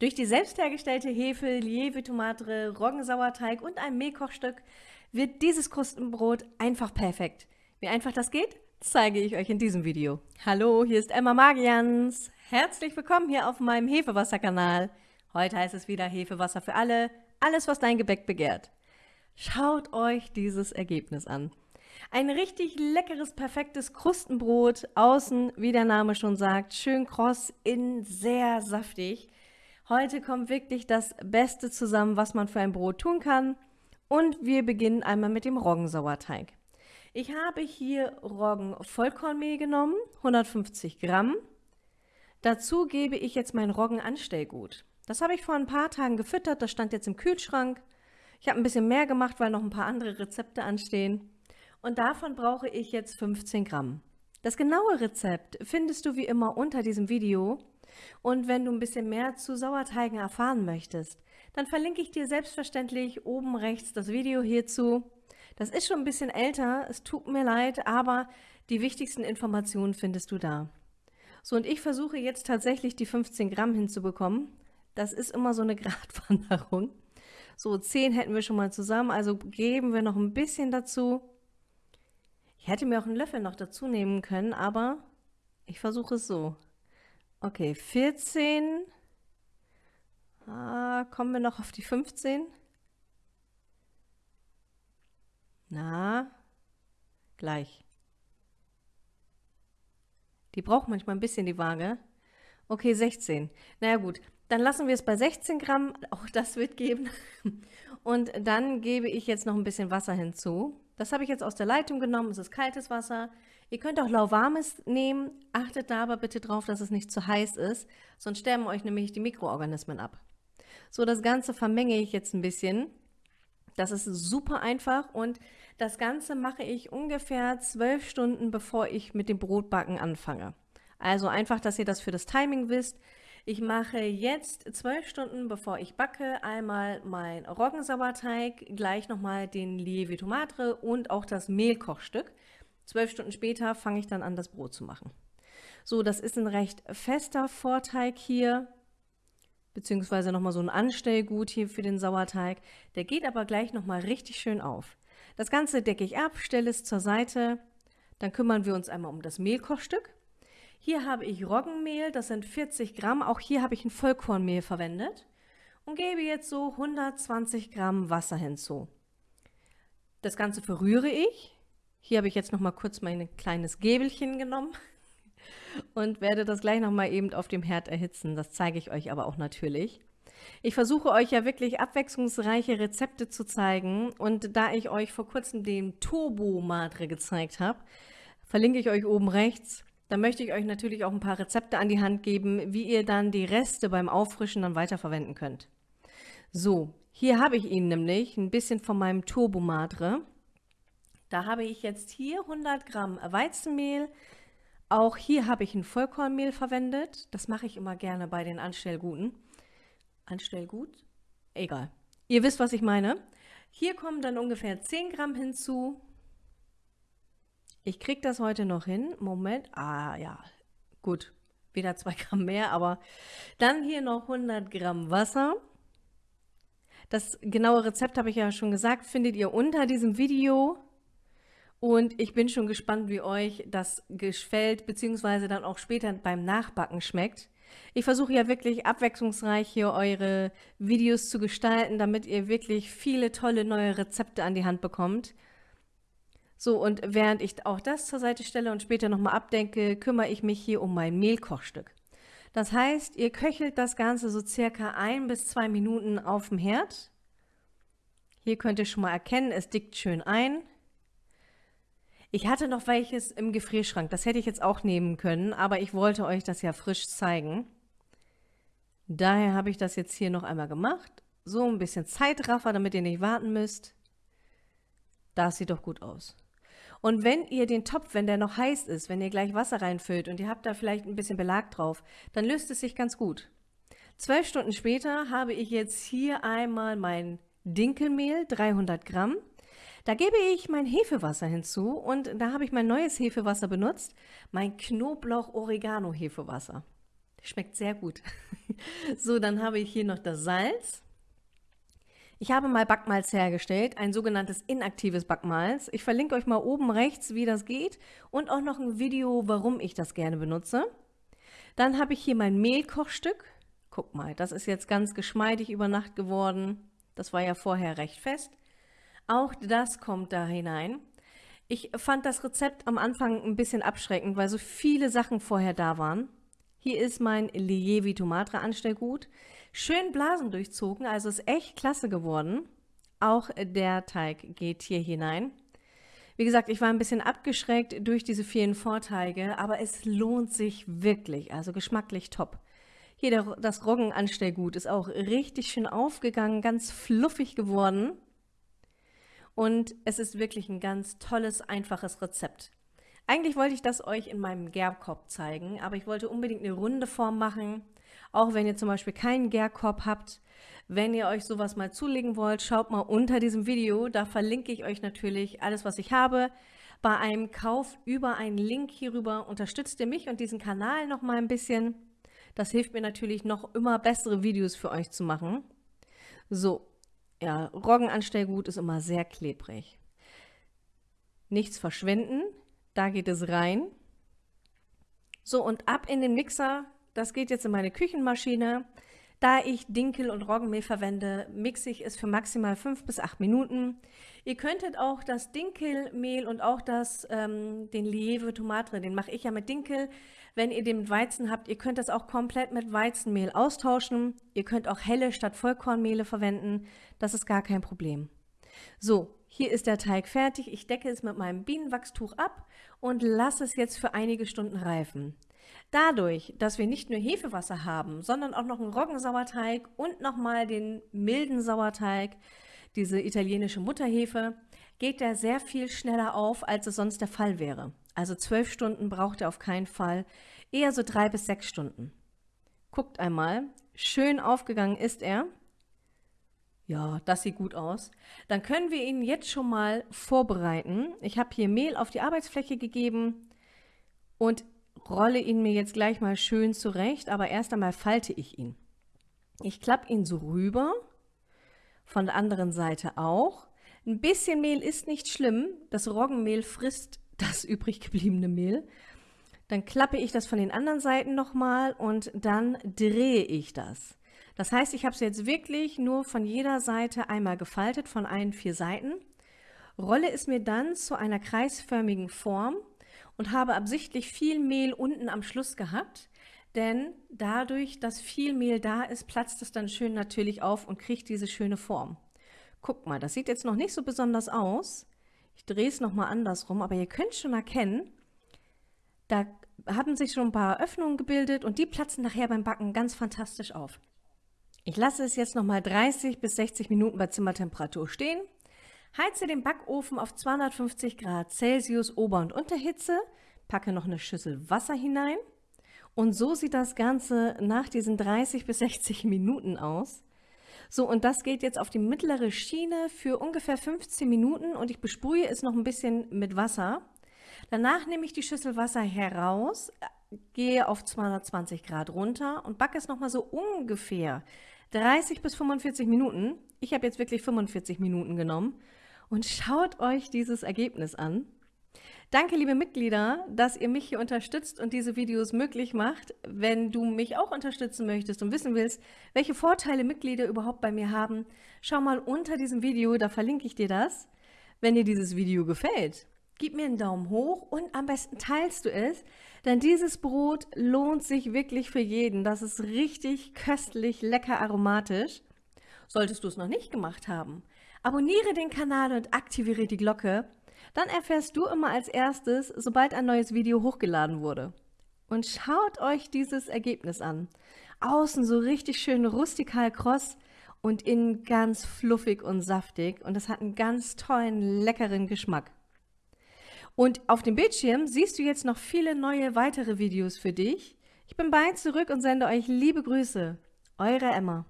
Durch die selbst hergestellte Hefe, Lieve Tomate, Roggensauerteig und ein Mehlkochstück wird dieses Krustenbrot einfach perfekt. Wie einfach das geht, zeige ich euch in diesem Video. Hallo, hier ist Emma Magians. Herzlich willkommen hier auf meinem Hefewasser-Kanal. Heute heißt es wieder Hefewasser für alle, alles was dein Gebäck begehrt. Schaut euch dieses Ergebnis an. Ein richtig leckeres, perfektes Krustenbrot, außen, wie der Name schon sagt, schön kross, innen sehr saftig. Heute kommt wirklich das Beste zusammen, was man für ein Brot tun kann. Und wir beginnen einmal mit dem Roggensauerteig. Ich habe hier Roggen-Vollkornmehl genommen, 150 Gramm. Dazu gebe ich jetzt mein Roggenanstellgut. Das habe ich vor ein paar Tagen gefüttert, das stand jetzt im Kühlschrank. Ich habe ein bisschen mehr gemacht, weil noch ein paar andere Rezepte anstehen. Und davon brauche ich jetzt 15 Gramm. Das genaue Rezept findest du wie immer unter diesem Video. Und wenn du ein bisschen mehr zu Sauerteigen erfahren möchtest, dann verlinke ich dir selbstverständlich oben rechts das Video hierzu. Das ist schon ein bisschen älter, es tut mir leid, aber die wichtigsten Informationen findest du da. So, und ich versuche jetzt tatsächlich die 15 Gramm hinzubekommen. Das ist immer so eine Gratwanderung. So, 10 hätten wir schon mal zusammen, also geben wir noch ein bisschen dazu. Ich hätte mir auch einen Löffel noch dazu nehmen können, aber ich versuche es so. Okay, 14. Ah, kommen wir noch auf die 15? Na, gleich. Die braucht manchmal ein bisschen die Waage. Okay, 16. Naja gut, dann lassen wir es bei 16 Gramm. Auch das wird geben. Und dann gebe ich jetzt noch ein bisschen Wasser hinzu. Das habe ich jetzt aus der Leitung genommen, es ist kaltes Wasser. Ihr könnt auch lauwarmes nehmen, achtet da aber bitte drauf, dass es nicht zu heiß ist, sonst sterben euch nämlich die Mikroorganismen ab. So, das Ganze vermenge ich jetzt ein bisschen. Das ist super einfach und das Ganze mache ich ungefähr zwölf Stunden, bevor ich mit dem Brotbacken anfange. Also einfach, dass ihr das für das Timing wisst. Ich mache jetzt zwölf Stunden, bevor ich backe, einmal mein Roggensauerteig, gleich nochmal den Lieve Tomate und auch das Mehlkochstück. Zwölf Stunden später fange ich dann an, das Brot zu machen. So, das ist ein recht fester Vorteig hier, beziehungsweise nochmal so ein Anstellgut hier für den Sauerteig. Der geht aber gleich nochmal richtig schön auf. Das Ganze decke ich ab, stelle es zur Seite. Dann kümmern wir uns einmal um das Mehlkochstück. Hier habe ich Roggenmehl, das sind 40 Gramm. Auch hier habe ich ein Vollkornmehl verwendet und gebe jetzt so 120 Gramm Wasser hinzu. Das Ganze verrühre ich. Hier habe ich jetzt noch mal kurz mein kleines Gäbelchen genommen und werde das gleich noch mal eben auf dem Herd erhitzen. Das zeige ich euch aber auch natürlich. Ich versuche euch ja wirklich abwechslungsreiche Rezepte zu zeigen und da ich euch vor kurzem den Turbo Madre gezeigt habe, verlinke ich euch oben rechts dann möchte ich euch natürlich auch ein paar Rezepte an die Hand geben, wie ihr dann die Reste beim Auffrischen dann weiterverwenden könnt. So, hier habe ich Ihnen nämlich ein bisschen von meinem Turbo Madre. Da habe ich jetzt hier 100 Gramm Weizenmehl. Auch hier habe ich ein Vollkornmehl verwendet. Das mache ich immer gerne bei den Anstellguten. Anstellgut? Egal. Ihr wisst, was ich meine. Hier kommen dann ungefähr 10 Gramm hinzu. Ich kriege das heute noch hin. Moment. Ah, ja. Gut. Wieder zwei Gramm mehr, aber dann hier noch 100 Gramm Wasser. Das genaue Rezept habe ich ja schon gesagt, findet ihr unter diesem Video. Und ich bin schon gespannt, wie euch das gefällt, beziehungsweise dann auch später beim Nachbacken schmeckt. Ich versuche ja wirklich abwechslungsreich hier eure Videos zu gestalten, damit ihr wirklich viele tolle neue Rezepte an die Hand bekommt. So, und während ich auch das zur Seite stelle und später nochmal abdenke, kümmere ich mich hier um mein Mehlkochstück. Das heißt, ihr köchelt das Ganze so circa ein bis zwei Minuten auf dem Herd. Hier könnt ihr schon mal erkennen, es dickt schön ein. Ich hatte noch welches im Gefrierschrank, das hätte ich jetzt auch nehmen können, aber ich wollte euch das ja frisch zeigen. Daher habe ich das jetzt hier noch einmal gemacht. So ein bisschen Zeitraffer, damit ihr nicht warten müsst. Das sieht doch gut aus. Und wenn ihr den Topf, wenn der noch heiß ist, wenn ihr gleich Wasser reinfüllt und ihr habt da vielleicht ein bisschen Belag drauf, dann löst es sich ganz gut. Zwölf Stunden später habe ich jetzt hier einmal mein Dinkelmehl, 300 Gramm. Da gebe ich mein Hefewasser hinzu und da habe ich mein neues Hefewasser benutzt, mein Knoblauch-Oregano-Hefewasser. Schmeckt sehr gut. so, dann habe ich hier noch das Salz. Ich habe mal Backmalz hergestellt, ein sogenanntes inaktives Backmalz. Ich verlinke euch mal oben rechts, wie das geht und auch noch ein Video, warum ich das gerne benutze. Dann habe ich hier mein Mehlkochstück. Guck mal, das ist jetzt ganz geschmeidig über Nacht geworden. Das war ja vorher recht fest. Auch das kommt da hinein. Ich fand das Rezept am Anfang ein bisschen abschreckend, weil so viele Sachen vorher da waren. Hier ist mein Lievi Tomatra Anstellgut. Schön Blasen durchzogen, also ist echt klasse geworden. Auch der Teig geht hier hinein. Wie gesagt, ich war ein bisschen abgeschreckt durch diese vielen Vorteige, aber es lohnt sich wirklich, also geschmacklich top. Hier der, das Roggenanstellgut ist auch richtig schön aufgegangen, ganz fluffig geworden. Und es ist wirklich ein ganz tolles, einfaches Rezept. Eigentlich wollte ich das euch in meinem Gärkorb zeigen, aber ich wollte unbedingt eine runde Form machen. Auch wenn ihr zum Beispiel keinen Gärkorb habt, wenn ihr euch sowas mal zulegen wollt, schaut mal unter diesem Video. Da verlinke ich euch natürlich alles, was ich habe. Bei einem Kauf über einen Link hierüber unterstützt ihr mich und diesen Kanal noch mal ein bisschen. Das hilft mir natürlich noch immer bessere Videos für euch zu machen. So, ja, Roggenanstellgut ist immer sehr klebrig. Nichts verschwenden, da geht es rein. So, und ab in den Mixer. Das geht jetzt in meine Küchenmaschine. Da ich Dinkel und Roggenmehl verwende, mixe ich es für maximal 5 bis 8 Minuten. Ihr könntet auch das Dinkelmehl und auch das, ähm, den Lieve Tomate, den mache ich ja mit Dinkel. Wenn ihr den mit Weizen habt, ihr könnt das auch komplett mit Weizenmehl austauschen. Ihr könnt auch helle statt Vollkornmehle verwenden. Das ist gar kein Problem. So, hier ist der Teig fertig. Ich decke es mit meinem Bienenwachstuch ab und lasse es jetzt für einige Stunden reifen. Dadurch, dass wir nicht nur Hefewasser haben, sondern auch noch einen Roggensauerteig und nochmal den milden Sauerteig, diese italienische Mutterhefe, geht der sehr viel schneller auf, als es sonst der Fall wäre. Also zwölf Stunden braucht er auf keinen Fall, eher so drei bis sechs Stunden. Guckt einmal, schön aufgegangen ist er. Ja, das sieht gut aus. Dann können wir ihn jetzt schon mal vorbereiten. Ich habe hier Mehl auf die Arbeitsfläche gegeben und rolle ihn mir jetzt gleich mal schön zurecht, aber erst einmal falte ich ihn. Ich klappe ihn so rüber, von der anderen Seite auch. Ein bisschen Mehl ist nicht schlimm, das Roggenmehl frisst das übrig gebliebene Mehl. Dann klappe ich das von den anderen Seiten nochmal und dann drehe ich das. Das heißt, ich habe es jetzt wirklich nur von jeder Seite einmal gefaltet, von allen vier Seiten, rolle es mir dann zu einer kreisförmigen Form und habe absichtlich viel Mehl unten am Schluss gehabt, denn dadurch, dass viel Mehl da ist, platzt es dann schön natürlich auf und kriegt diese schöne Form. Guck mal, das sieht jetzt noch nicht so besonders aus. Ich drehe es nochmal andersrum, aber ihr könnt schon erkennen, da haben sich schon ein paar Öffnungen gebildet und die platzen nachher beim Backen ganz fantastisch auf. Ich lasse es jetzt nochmal 30 bis 60 Minuten bei Zimmertemperatur stehen Heize den Backofen auf 250 Grad Celsius Ober- und Unterhitze, packe noch eine Schüssel Wasser hinein und so sieht das Ganze nach diesen 30 bis 60 Minuten aus. So, und das geht jetzt auf die mittlere Schiene für ungefähr 15 Minuten und ich besprühe es noch ein bisschen mit Wasser. Danach nehme ich die Schüssel Wasser heraus, gehe auf 220 Grad runter und backe es nochmal so ungefähr 30 bis 45 Minuten. Ich habe jetzt wirklich 45 Minuten genommen und schaut euch dieses Ergebnis an. Danke, liebe Mitglieder, dass ihr mich hier unterstützt und diese Videos möglich macht. Wenn du mich auch unterstützen möchtest und wissen willst, welche Vorteile Mitglieder überhaupt bei mir haben, schau mal unter diesem Video, da verlinke ich dir das. Wenn dir dieses Video gefällt, gib mir einen Daumen hoch und am besten teilst du es, denn dieses Brot lohnt sich wirklich für jeden. Das ist richtig köstlich, lecker aromatisch. Solltest du es noch nicht gemacht haben, Abonniere den Kanal und aktiviere die Glocke, dann erfährst du immer als erstes, sobald ein neues Video hochgeladen wurde. Und schaut euch dieses Ergebnis an. Außen so richtig schön rustikal kross und innen ganz fluffig und saftig und es hat einen ganz tollen, leckeren Geschmack. Und auf dem Bildschirm siehst du jetzt noch viele neue weitere Videos für dich. Ich bin bald zurück und sende euch liebe Grüße. Eure Emma.